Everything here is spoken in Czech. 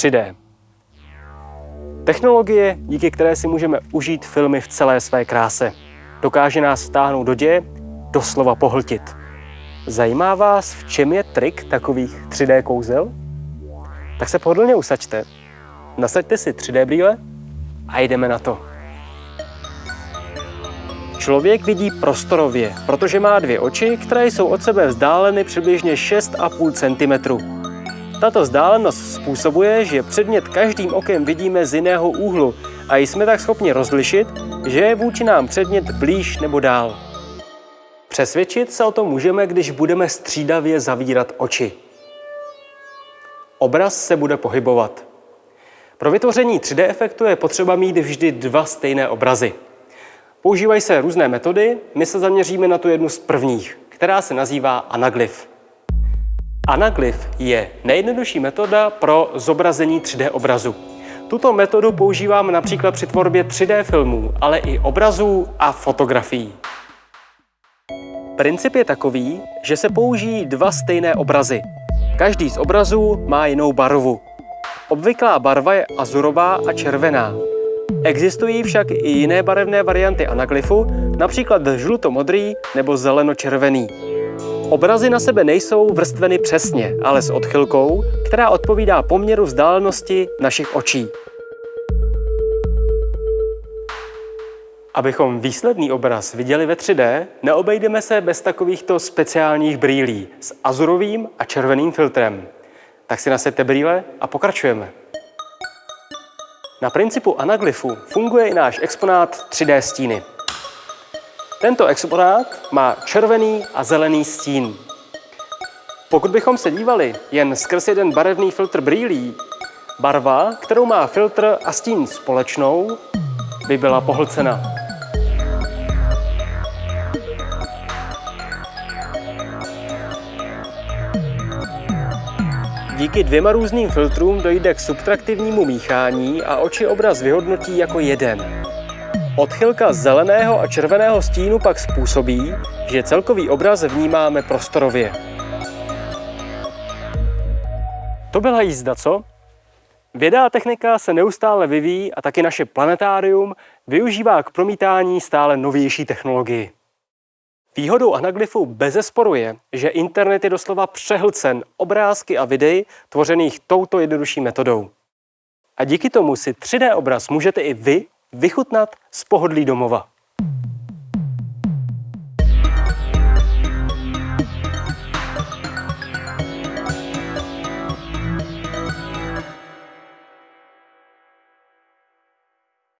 3D. Technologie, díky které si můžeme užít filmy v celé své kráse. Dokáže nás vtáhnout do děje, doslova pohltit. Zajímá vás, v čem je trik takových 3D kouzel? Tak se pohodlně usaďte, nasaďte si 3D brýle a jdeme na to. Člověk vidí prostorově, protože má dvě oči, které jsou od sebe vzdáleny přibližně 6,5 cm. Tato vzdálenost způsobuje, že předmět každým okem vidíme z jiného úhlu a jsme tak schopni rozlišit, že je vůči nám předmět blíž nebo dál. Přesvědčit se o tom můžeme, když budeme střídavě zavírat oči. Obraz se bude pohybovat. Pro vytvoření 3D efektu je potřeba mít vždy dva stejné obrazy. Používají se různé metody, my se zaměříme na tu jednu z prvních, která se nazývá anaglyf. Anaglyf je nejjednodušší metoda pro zobrazení 3D obrazu. Tuto metodu používáme například při tvorbě 3D filmů, ale i obrazů a fotografií. Princip je takový, že se použijí dva stejné obrazy. Každý z obrazů má jinou barvu. Obvyklá barva je azurová a červená. Existují však i jiné barevné varianty anaglyfu, například žluto-modrý nebo zeleno-červený. Obrazy na sebe nejsou vrstveny přesně, ale s odchylkou, která odpovídá poměru vzdálenosti našich očí. Abychom výsledný obraz viděli ve 3D, neobejdeme se bez takovýchto speciálních brýlí s azurovým a červeným filtrem. Tak si nasaďte brýle a pokračujeme. Na principu anaglyfu funguje i náš exponát 3D stíny. Tento exponát má červený a zelený stín. Pokud bychom se dívali jen skrz jeden barevný filtr brýlí, barva, kterou má filtr a stín společnou, by byla pohlcena. Díky dvěma různým filtrům dojde k subtraktivnímu míchání a oči obraz vyhodnotí jako jeden. Odchylka zeleného a červeného stínu pak způsobí, že celkový obraz vnímáme prostorově. To byla jízda, co? Věda a technika se neustále vyvíjí a taky naše planetárium využívá k promítání stále novější technologii. Výhodou anaglyfu bezesporu je, že internet je doslova přehlcen obrázky a videí tvořených touto jednodušší metodou. A díky tomu si 3D obraz můžete i vy vychutnat z pohodlí domova.